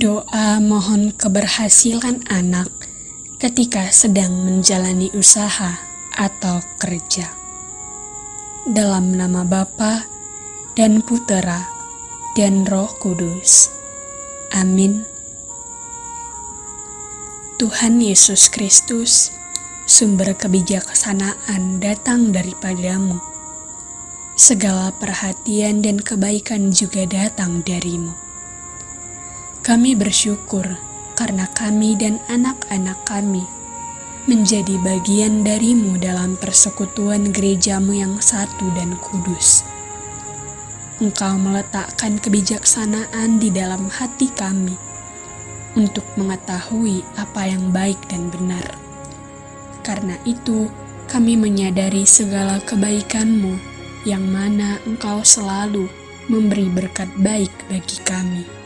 Doa mohon keberhasilan anak ketika sedang menjalani usaha atau kerja. Dalam nama Bapa dan Putera dan Roh Kudus. Amin. Tuhan Yesus Kristus, sumber kebijaksanaan datang daripadamu. Segala perhatian dan kebaikan juga datang darimu. Kami bersyukur karena kami dan anak-anak kami menjadi bagian darimu dalam persekutuan gerejamu yang satu dan kudus. Engkau meletakkan kebijaksanaan di dalam hati kami untuk mengetahui apa yang baik dan benar. Karena itu, kami menyadari segala kebaikanmu yang mana engkau selalu memberi berkat baik bagi kami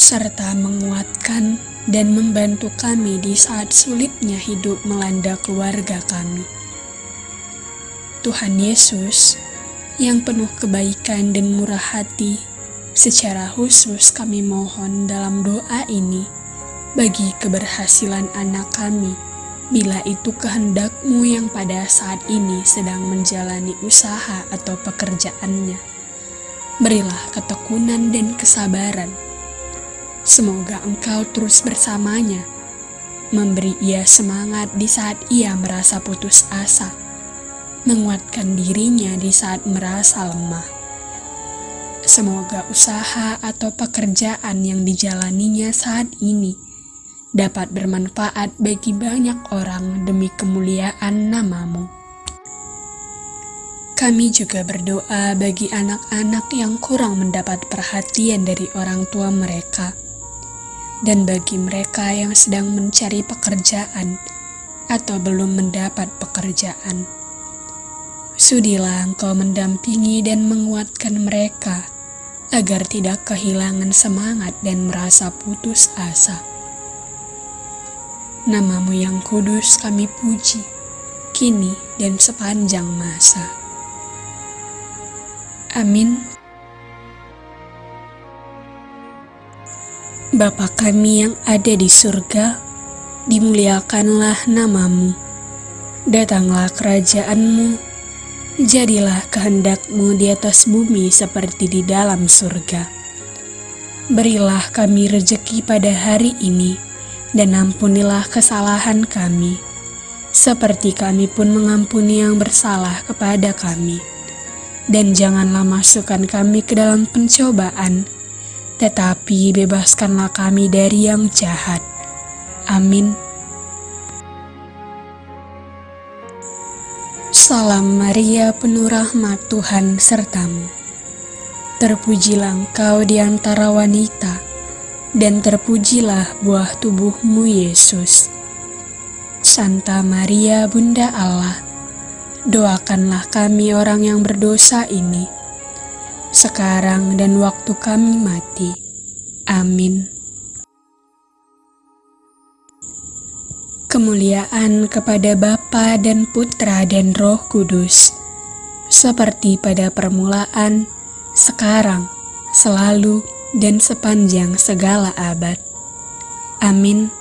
serta menguatkan dan membantu kami di saat sulitnya hidup melanda keluarga kami. Tuhan Yesus, yang penuh kebaikan dan murah hati, secara khusus kami mohon dalam doa ini bagi keberhasilan anak kami, bila itu kehendakmu yang pada saat ini sedang menjalani usaha atau pekerjaannya. Berilah ketekunan dan kesabaran Semoga engkau terus bersamanya, memberi ia semangat di saat ia merasa putus asa, menguatkan dirinya di saat merasa lemah. Semoga usaha atau pekerjaan yang dijalaninya saat ini dapat bermanfaat bagi banyak orang demi kemuliaan namamu. Kami juga berdoa bagi anak-anak yang kurang mendapat perhatian dari orang tua mereka dan bagi mereka yang sedang mencari pekerjaan atau belum mendapat pekerjaan. Sudilah engkau mendampingi dan menguatkan mereka agar tidak kehilangan semangat dan merasa putus asa. Namamu yang kudus kami puji, kini dan sepanjang masa. Amin. Bapa kami yang ada di surga, dimuliakanlah namamu. Datanglah kerajaanmu, jadilah kehendakmu di atas bumi seperti di dalam surga. Berilah kami rejeki pada hari ini, dan ampunilah kesalahan kami, seperti kami pun mengampuni yang bersalah kepada kami. Dan janganlah masukkan kami ke dalam pencobaan, tetapi bebaskanlah kami dari yang jahat. Amin. Salam Maria, penuh rahmat Tuhan sertamu. Terpujilah engkau di antara wanita, dan terpujilah buah tubuhmu Yesus. Santa Maria, Bunda Allah, doakanlah kami orang yang berdosa ini sekarang dan waktu kami mati. Amin. Kemuliaan kepada Bapa dan Putra dan Roh Kudus, seperti pada permulaan, sekarang, selalu, dan sepanjang segala abad. Amin.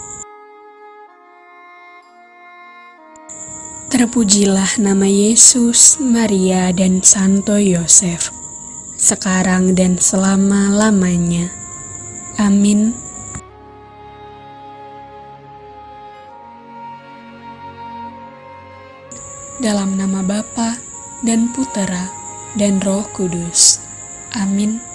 Terpujilah nama Yesus, Maria, dan Santo Yosef sekarang dan selama-lamanya. Amin. Dalam nama Bapa dan Putera dan Roh Kudus. Amin.